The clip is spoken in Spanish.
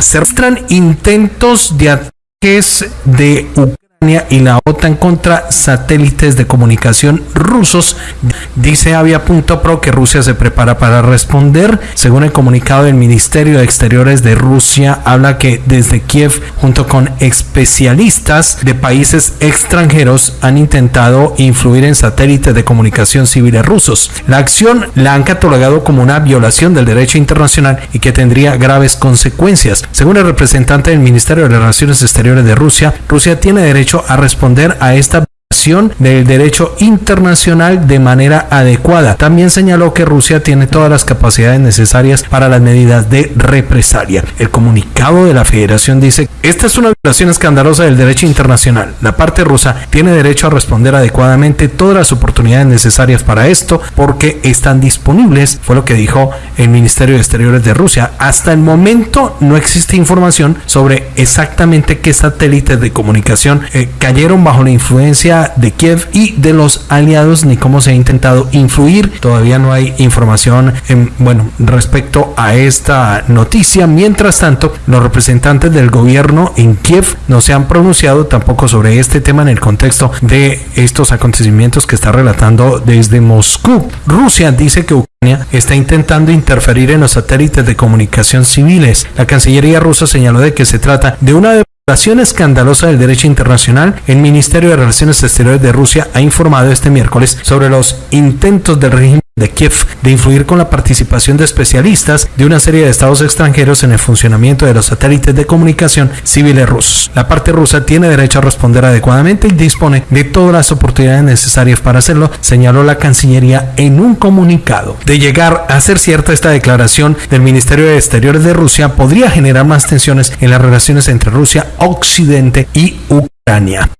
Se registran intentos de ataques de Ucrania y la OTAN contra satélites de comunicación rusos. Dice Avia.pro que Rusia se prepara para responder. Según el comunicado del Ministerio de Exteriores de Rusia, habla que desde Kiev, junto con especialistas de países extranjeros, han intentado influir en satélites de comunicación civiles rusos. La acción la han catalogado como una violación del derecho internacional y que tendría graves consecuencias. Según el representante del Ministerio de Relaciones Exteriores de Rusia, Rusia tiene derecho a responder a esta del derecho internacional de manera adecuada. También señaló que Rusia tiene todas las capacidades necesarias para las medidas de represalia. El comunicado de la federación dice, esta es una violación escandalosa del derecho internacional. La parte rusa tiene derecho a responder adecuadamente todas las oportunidades necesarias para esto porque están disponibles, fue lo que dijo el Ministerio de Exteriores de Rusia. Hasta el momento no existe información sobre exactamente qué satélites de comunicación eh, cayeron bajo la influencia de Kiev y de los aliados ni cómo se ha intentado influir. Todavía no hay información en, bueno, respecto a esta noticia. Mientras tanto, los representantes del gobierno en Kiev no se han pronunciado tampoco sobre este tema en el contexto de estos acontecimientos que está relatando desde Moscú. Rusia dice que Ucrania está intentando interferir en los satélites de comunicación civiles. La Cancillería rusa señaló de que se trata de una violación escandalosa del derecho internacional, el Ministerio de Relaciones Exteriores de Rusia ha informado este miércoles sobre los intentos del régimen de Kiev de influir con la participación de especialistas de una serie de estados extranjeros en el funcionamiento de los satélites de comunicación civiles rusos. La parte rusa tiene derecho a responder adecuadamente y dispone de todas las oportunidades necesarias para hacerlo, señaló la Cancillería en un comunicado. De llegar a ser cierta esta declaración del Ministerio de Exteriores de Rusia, podría generar más tensiones en las relaciones entre Rusia, Occidente y Ucrania.